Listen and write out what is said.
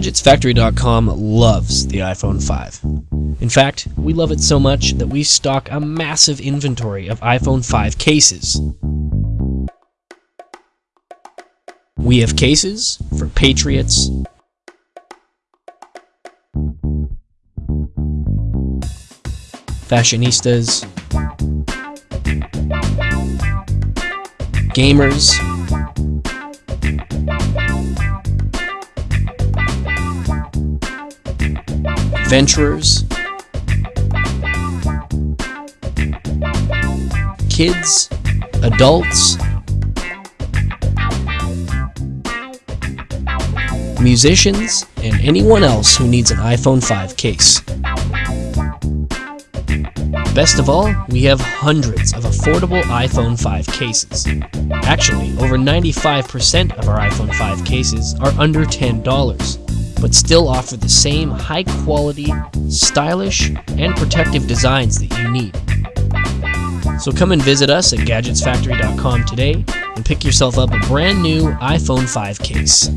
GadgetsFactory.com loves the iPhone 5. In fact, we love it so much that we stock a massive inventory of iPhone 5 cases. We have cases for Patriots, fashionistas, gamers, adventurers, kids, adults, musicians, and anyone else who needs an iPhone 5 case. Best of all, we have hundreds of affordable iPhone 5 cases. Actually, over 95% of our iPhone 5 cases are under $10, but still offer the same high quality, stylish, and protective designs that you need. So come and visit us at GadgetsFactory.com today and pick yourself up a brand new iPhone 5 case.